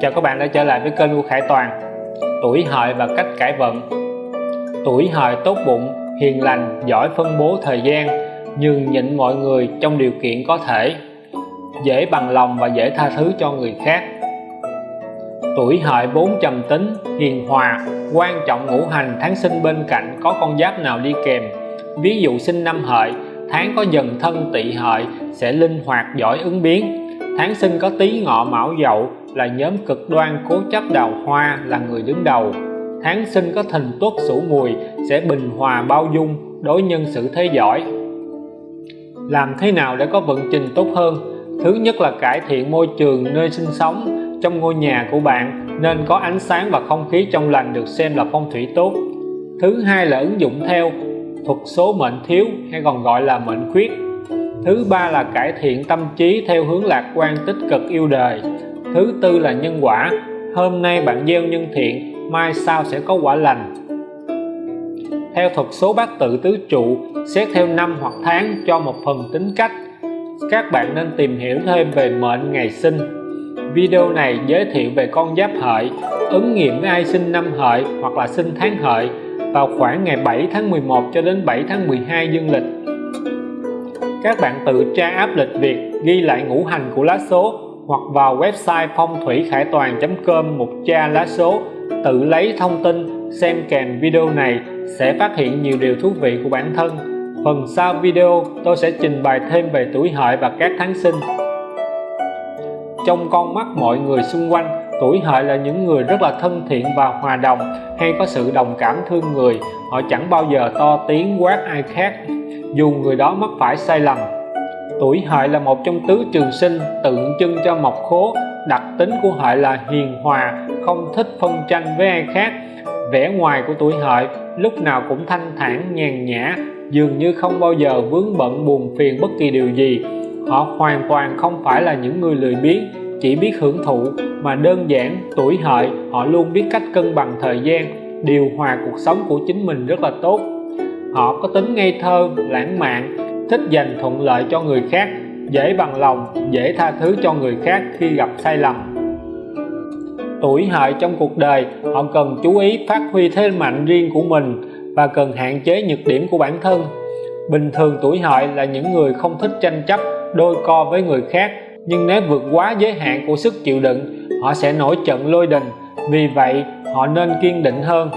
Chào các bạn đã trở lại với kênh của Khải Toàn. Tuổi hợi và cách cải vận. Tuổi hợi tốt bụng, hiền lành, giỏi phân bố thời gian nhường nhịn mọi người trong điều kiện có thể. Dễ bằng lòng và dễ tha thứ cho người khác. Tuổi hợi vốn trầm tính hiền hòa quan trọng ngũ hành tháng sinh bên cạnh có con giáp nào đi kèm. Ví dụ sinh năm hợi tháng có dần thân tỵ hợi sẽ linh hoạt giỏi ứng biến. Tháng sinh có tý ngọ mão dậu là nhóm cực đoan cố chấp đào hoa là người đứng đầu. Tháng sinh có thình tuất sửu mùi, sẽ bình hòa bao dung, đối nhân xử thế giỏi. Làm thế nào để có vận trình tốt hơn? Thứ nhất là cải thiện môi trường nơi sinh sống, trong ngôi nhà của bạn nên có ánh sáng và không khí trong lành được xem là phong thủy tốt. Thứ hai là ứng dụng theo, thuật số mệnh thiếu hay còn gọi là mệnh khuyết. Thứ ba là cải thiện tâm trí theo hướng lạc quan tích cực yêu đời thứ tư là nhân quả. Hôm nay bạn gieo nhân thiện, mai sau sẽ có quả lành. Theo thuật số bát tự tứ trụ, xét theo năm hoặc tháng cho một phần tính cách, các bạn nên tìm hiểu thêm về mệnh ngày sinh. Video này giới thiệu về con giáp hợi, ứng nghiệm với ai sinh năm hợi hoặc là sinh tháng hợi vào khoảng ngày 7 tháng 11 cho đến 7 tháng 12 dương lịch. Các bạn tự tra áp lịch việc ghi lại ngũ hành của lá số hoặc vào website phong thủy khải toàn.com một tra lá số, tự lấy thông tin, xem kèm video này sẽ phát hiện nhiều điều thú vị của bản thân. Phần sau video, tôi sẽ trình bày thêm về tuổi hợi và các tháng sinh. Trong con mắt mọi người xung quanh, tuổi hợi là những người rất là thân thiện và hòa đồng, hay có sự đồng cảm thương người. Họ chẳng bao giờ to tiếng quát ai khác, dù người đó mắc phải sai lầm tuổi hợi là một trong tứ trường sinh tượng trưng cho mộc khố. Đặc tính của hợi là hiền hòa, không thích phân tranh với ai khác. Vẻ ngoài của tuổi hợi lúc nào cũng thanh thản, nhàn nhã, dường như không bao giờ vướng bận, buồn phiền bất kỳ điều gì. Họ hoàn toàn không phải là những người lười biếng, chỉ biết hưởng thụ, mà đơn giản tuổi hợi họ luôn biết cách cân bằng thời gian, điều hòa cuộc sống của chính mình rất là tốt. Họ có tính ngây thơ, lãng mạn thích dành thuận lợi cho người khác, dễ bằng lòng, dễ tha thứ cho người khác khi gặp sai lầm. Tuổi hợi trong cuộc đời, họ cần chú ý phát huy thế mạnh riêng của mình và cần hạn chế nhược điểm của bản thân. Bình thường tuổi hợi là những người không thích tranh chấp, đôi co với người khác, nhưng nếu vượt quá giới hạn của sức chịu đựng, họ sẽ nổi trận lôi đình. Vì vậy, họ nên kiên định hơn,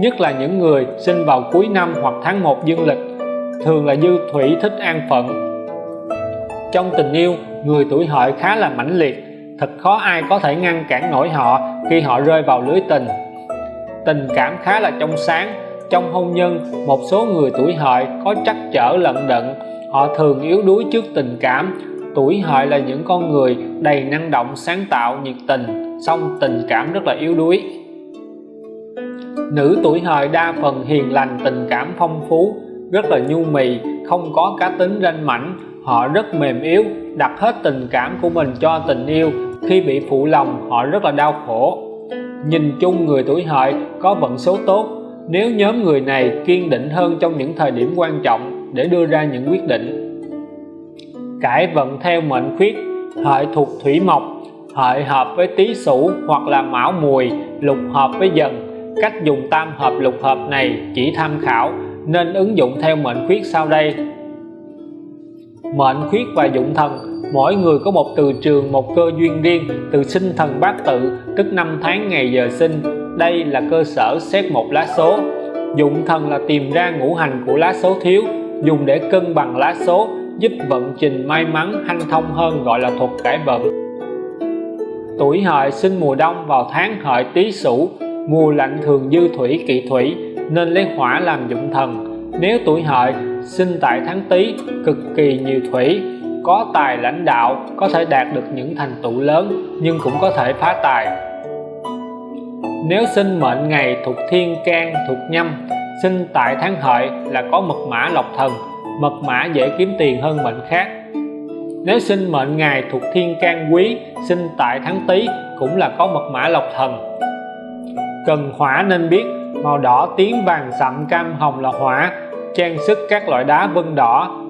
nhất là những người sinh vào cuối năm hoặc tháng 1 dương lịch thường là dư thủy thích an phận. Trong tình yêu, người tuổi hợi khá là mãnh liệt. Thật khó ai có thể ngăn cản nổi họ khi họ rơi vào lưới tình. Tình cảm khá là trong sáng. Trong hôn nhân, một số người tuổi hợi có trắc trở lận đận. Họ thường yếu đuối trước tình cảm. Tuổi hợi là những con người đầy năng động, sáng tạo, nhiệt tình. Song tình cảm rất là yếu đuối. Nữ tuổi hợi đa phần hiền lành, tình cảm phong phú rất là nhu mì, không có cá tính ranh mảnh. Họ rất mềm yếu, đặt hết tình cảm của mình cho tình yêu. Khi bị phụ lòng, họ rất là đau khổ. Nhìn chung người tuổi hợi có vận số tốt. Nếu nhóm người này kiên định hơn trong những thời điểm quan trọng để đưa ra những quyết định. Cải vận theo mệnh khuyết, hợi thuộc thủy mộc. Hợi hợp với tý sửu hoặc là mão mùi, lục hợp với dần. Cách dùng tam hợp, lục hợp này chỉ tham khảo nên ứng dụng theo mệnh khuyết sau đây. Mệnh khuyết và dụng thần, mỗi người có một từ trường, một cơ duyên riêng, từ sinh thần bát tự, tức năm tháng ngày giờ sinh. Đây là cơ sở xét một lá số. Dụng thần là tìm ra ngũ hành của lá số thiếu, dùng để cân bằng lá số, giúp vận trình may mắn, hanh thông hơn, gọi là thuật cải vận. Tuổi hợi sinh mùa đông vào tháng hợi tý sửu, mùa lạnh thường dư thủy, kỵ thủy nên lấy hỏa làm dụng thần. Nếu tuổi hợi, sinh tại tháng tý, cực kỳ nhiều thủy, có tài lãnh đạo, có thể đạt được những thành tựu lớn, nhưng cũng có thể phá tài. Nếu sinh mệnh ngày thuộc thiên can, thuộc nhâm, sinh tại tháng hợi là có mật mã lộc thần, mật mã dễ kiếm tiền hơn mệnh khác. Nếu sinh mệnh ngày thuộc thiên can quý, sinh tại tháng tý cũng là có mật mã lộc thần. Cần hỏa nên biết màu đỏ tím vàng sậm cam hồng là hỏa, trang sức các loại đá vân đỏ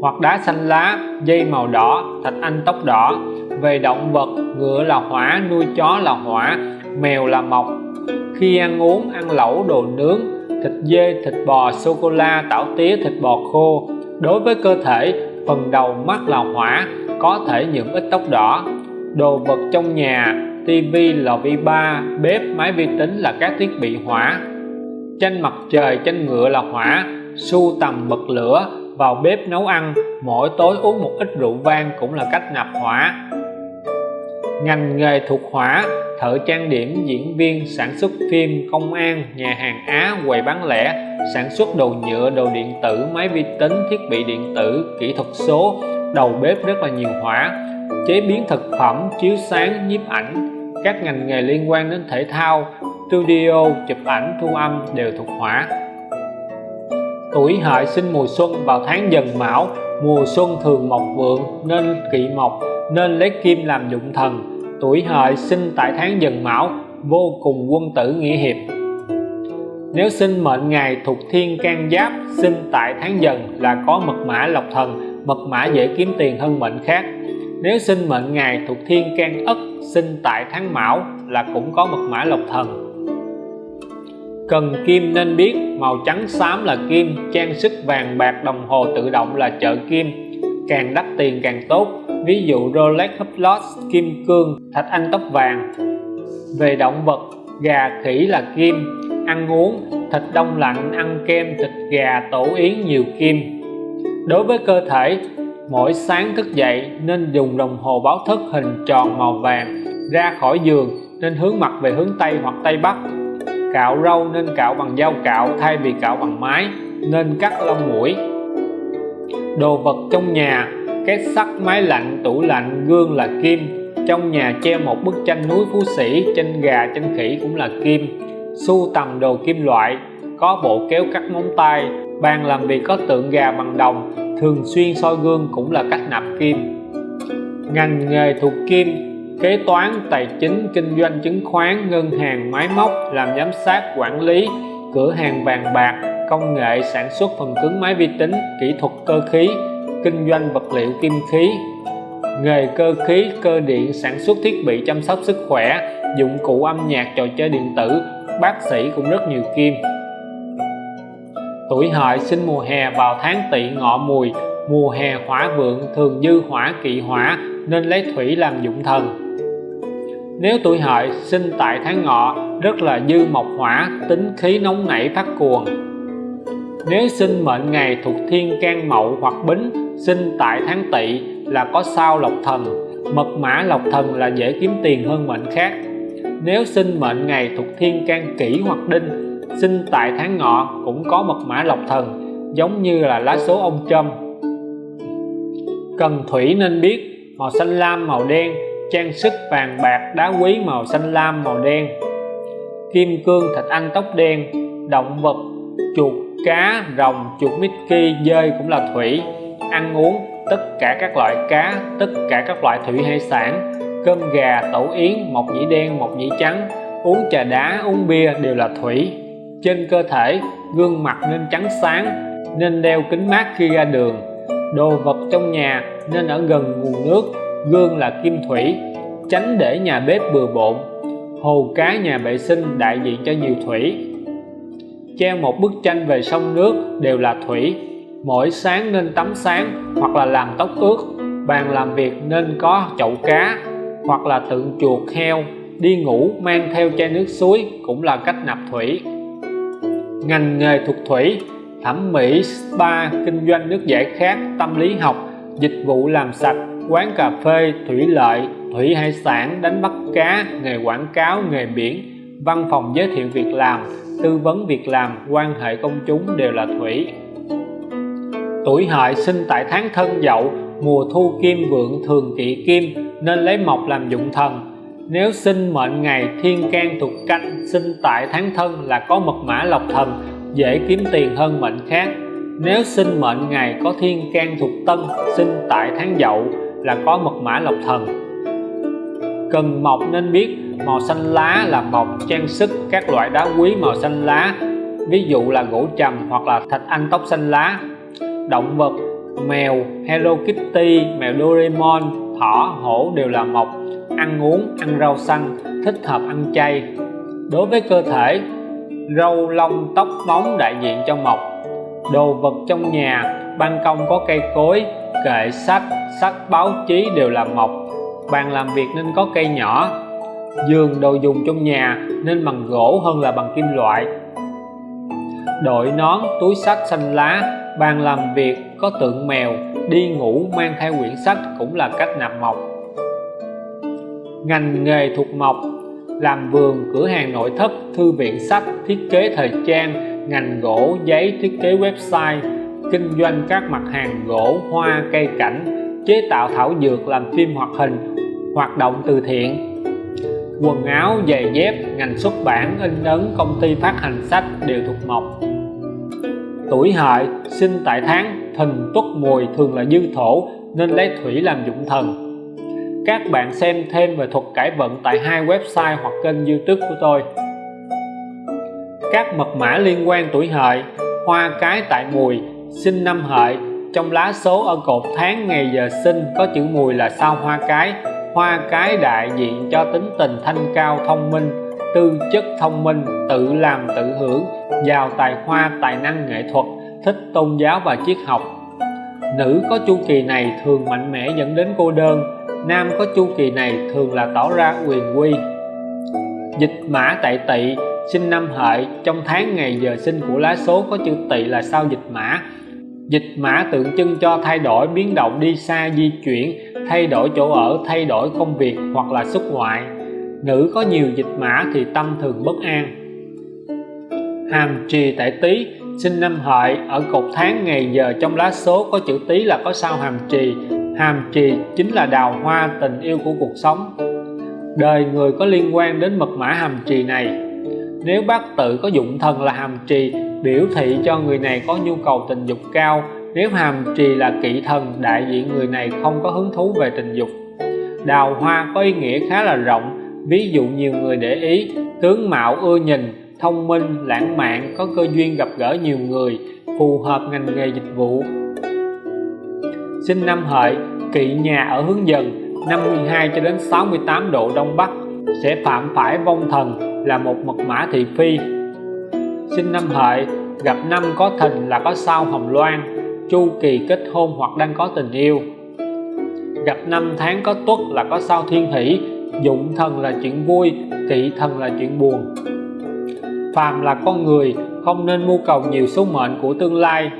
hoặc đá xanh lá, dây màu đỏ, thạch anh tóc đỏ. Về động vật, ngựa là hỏa, nuôi chó là hỏa, mèo là mộc khi ăn uống, ăn lẩu, đồ nướng, thịt dê, thịt bò sô cô la tảo tía, thịt bò khô. Đối với cơ thể, phần đầu mắt là hỏa, có thể nhuộm ít tóc đỏ. Đồ vật trong nhà, tivi, lò vi ba, bếp, máy vi tính là các thiết bị hỏa tranh mặt trời tranh ngựa là hỏa, sưu tầm bật lửa, vào bếp nấu ăn, mỗi tối uống một ít rượu vang cũng là cách nạp hỏa. Ngành nghề thuộc hỏa, thợ trang điểm, diễn viên, sản xuất phim, công an, nhà hàng Á, quầy bán lẻ, sản xuất đồ nhựa, đồ điện tử, máy vi tính, thiết bị điện tử, kỹ thuật số, đầu bếp rất là nhiều hỏa. Chế biến thực phẩm, chiếu sáng, nhiếp ảnh, các ngành nghề liên quan đến thể thao studio chụp ảnh thu âm đều thuộc hỏa tuổi hợi sinh mùa xuân vào tháng dần mão, mùa xuân thường mọc vượng nên kỵ mộc, nên lấy kim làm dụng thần. Tuổi hợi sinh tại tháng dần mão, vô cùng quân tử nghĩa hiệp. Nếu sinh mệnh ngày thuộc thiên can giáp, sinh tại tháng dần là có mật mã lộc thần, mật mã dễ kiếm tiền hơn mệnh khác. Nếu sinh mệnh ngày thuộc thiên can ất, sinh tại tháng mão là cũng có mật mã lộc thần cần kim nên biết. Màu trắng xám là kim, trang sức vàng bạc đồng hồ tự động là chợ kim. Càng đắt tiền càng tốt. Ví dụ Rolex Hublot kim cương, thạch anh tóc vàng. Về động vật, gà khỉ là kim. Ăn uống, thịt đông lạnh, ăn kem, thịt gà tổ yến nhiều kim. Đối với cơ thể, mỗi sáng thức dậy nên dùng đồng hồ báo thức hình tròn màu vàng ra khỏi giường nên hướng mặt về hướng Tây hoặc Tây Bắc cạo râu nên cạo bằng dao cạo, thay vì cạo bằng máy, nên cắt lông mũi. Đồ vật trong nhà, két sắt, máy lạnh, tủ lạnh, gương là kim. Trong nhà treo một bức tranh núi phú sĩ, tranh gà, tranh khỉ cũng là kim. Sưu tầm đồ kim loại, có bộ kéo cắt móng tay, bàn làm việc có tượng gà bằng đồng, thường xuyên soi gương cũng là cách nạp kim. Ngành nghề thuộc kim kế toán, tài chính, kinh doanh, chứng khoán, ngân hàng, máy móc, làm giám sát, quản lý, cửa hàng vàng bạc, công nghệ, sản xuất phần cứng máy vi tính, kỹ thuật cơ khí, kinh doanh vật liệu kim khí, nghề cơ khí, cơ điện, sản xuất thiết bị chăm sóc sức khỏe, dụng cụ âm nhạc, trò chơi điện tử, bác sĩ cũng rất nhiều kim. Tuổi hợi, sinh mùa hè, vào tháng tỵ, ngọ mùi, mùa hè, hỏa vượng, thường dư hỏa, kỵ hỏa, nên lấy thủy làm dụng thần nếu tuổi hợi sinh tại tháng ngọ, rất là dư mộc hỏa tính khí nóng nảy phát cuồng. Nếu sinh mệnh ngày thuộc thiên can mậu hoặc bính, sinh tại tháng tỵ là có sao lộc thần, mật mã lộc thần là dễ kiếm tiền hơn mệnh khác. Nếu sinh mệnh ngày thuộc thiên can kỷ hoặc đinh, sinh tại tháng ngọ cũng có mật mã lộc thần, giống như là lá số ông trâm cần thủy nên biết, màu xanh lam, màu đen trang sức vàng bạc đá quý màu xanh lam màu đen, kim cương thạch anh tóc đen, động vật, chuột, cá, rồng, chuột Mickey, dơi cũng là thủy, ăn uống tất cả các loại cá, tất cả các loại thủy hải sản, cơm gà tổ yến, mộc nhĩ đen, mộc nhĩ trắng, uống trà đá, uống bia đều là thủy. Trên cơ thể, gương mặt nên trắng sáng, nên đeo kính mát khi ra đường. Đồ vật trong nhà nên ở gần nguồn nước gương là kim thủy tránh để nhà bếp bừa bộn hồ cá nhà vệ sinh đại diện cho nhiều thủy. Treo một bức tranh về sông nước đều là thủy. Mỗi sáng nên tắm sáng hoặc là làm tóc ướt, bàn làm việc nên có chậu cá hoặc là tượng chuột heo, đi ngủ mang theo chai nước suối cũng là cách nạp thủy. Ngành nghề thuộc thủy, thẩm mỹ, spa, kinh doanh nước giải khát, tâm lý học, dịch vụ làm sạch quán cà phê, thủy lợi, thủy hải sản, đánh bắt cá, nghề quảng cáo, nghề biển. Văn phòng giới thiệu việc làm, tư vấn việc làm, quan hệ công chúng đều là thủy. Tuổi hợi sinh tại tháng thân dậu, mùa thu kim vượng thường kỵ kim, nên lấy mộc làm dụng thần. Nếu sinh mệnh ngày thiên can thuộc canh, sinh tại tháng thân là có mật mã lộc thần, dễ kiếm tiền hơn mệnh khác. Nếu sinh mệnh ngày có thiên can thuộc tân sinh tại tháng dậu là có mật mã lộc thần. Cần mộc nên biết màu xanh lá là mộc trang sức các loại đá quý màu xanh lá, ví dụ là gỗ trầm hoặc là thạch anh tóc xanh lá. Động vật, mèo, Hello Kitty, mèo Doraemon, thỏ, hổ đều là mộc ăn uống, ăn rau xanh, thích hợp ăn chay. Đối với cơ thể, râu, lông, tóc, móng đại diện cho mộc đồ vật trong nhà ban công có cây cối, kệ sách sách báo chí đều là mộc. Bàn làm việc nên có cây nhỏ. Giường đồ dùng trong nhà nên bằng gỗ hơn là bằng kim loại. Đội nón, túi sách xanh lá, bàn làm việc có tượng mèo, đi ngủ mang theo quyển sách cũng là cách nạp mộc. Ngành nghề thuộc mộc, làm vườn, cửa hàng nội thất, thư viện sách thiết kế thời trang, ngành gỗ, giấy, thiết kế website kinh doanh các mặt hàng gỗ, hoa, cây cảnh, chế tạo thảo dược, làm phim hoạt hình, hoạt động từ thiện. Quần áo, giày dép, ngành xuất bản, in ấn, công ty phát hành sách đều thuộc mộc. Tuổi hợi, sinh tại tháng thìn tuất mùi thường là dư thổ, nên lấy thủy làm dụng thần. Các bạn xem thêm về thuật cải vận tại hai website hoặc kênh youtube của tôi. Các mật mã liên quan tuổi hợi, hoa cái tại mùi sinh năm hợi. Trong lá số ở cột tháng ngày giờ sinh, có chữ mùi là sao hoa cái. Hoa cái đại diện cho tính tình thanh cao thông minh, tư chất thông minh, tự làm tự hưởng, giàu tài hoa, tài năng nghệ thuật, thích tôn giáo và triết học. Nữ có chu kỳ này thường mạnh mẽ dẫn đến cô đơn, nam có chu kỳ này thường là tỏ ra quyền quy. Dịch mã tại tỵ. Sinh năm hợi. Trong tháng ngày giờ sinh của lá số có chữ tỵ là sao dịch mã dịch mã tượng trưng cho thay đổi biến động đi xa di chuyển, thay đổi chỗ ở, thay đổi công việc hoặc là xuất ngoại. Nữ có nhiều dịch mã thì tâm thường bất an. Hàm trì tại tý, sinh năm hợi, ở cột tháng ngày giờ trong lá số có chữ tý là có sao hàm trì. Hàm trì chính là đào hoa tình yêu của cuộc sống. Đời người có liên quan đến mật mã hàm trì này. Nếu bác tự có dụng thần là hàm trì biểu thị cho người này có nhu cầu tình dục cao, nếu hàm trì là kỵ thần, đại diện người này không có hứng thú về tình dục. Đào hoa có ý nghĩa khá là rộng, ví dụ nhiều người để ý, tướng mạo ưa nhìn, thông minh, lãng mạn, có cơ duyên gặp gỡ nhiều người, phù hợp ngành nghề dịch vụ. Sinh năm hợi, kỵ nhà ở hướng dần 52 cho đến 68 độ đông bắc, sẽ phạm phải vong thần, là một mật mã thị phi sinh năm hợi, gặp năm có thìn là có sao hồng loan, chu kỳ kết hôn hoặc đang có tình yêu. Gặp năm tháng có tuất là có sao thiên hỷ, dụng thần là chuyện vui, kỵ thần là chuyện buồn. Phàm là con người, không nên mưu cầu nhiều số mệnh của tương lai,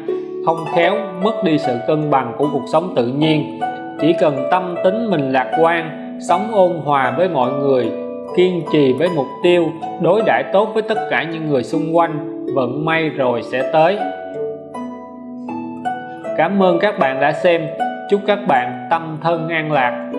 không khéo mất đi sự cân bằng của cuộc sống tự nhiên. Chỉ cần tâm tính mình lạc quan, sống ôn hòa với mọi người kiên trì với mục tiêu đối đãi tốt với tất cả những người xung quanh. Vận may rồi sẽ tới. Cảm ơn các bạn đã xem. Chúc các bạn tâm thân an lạc.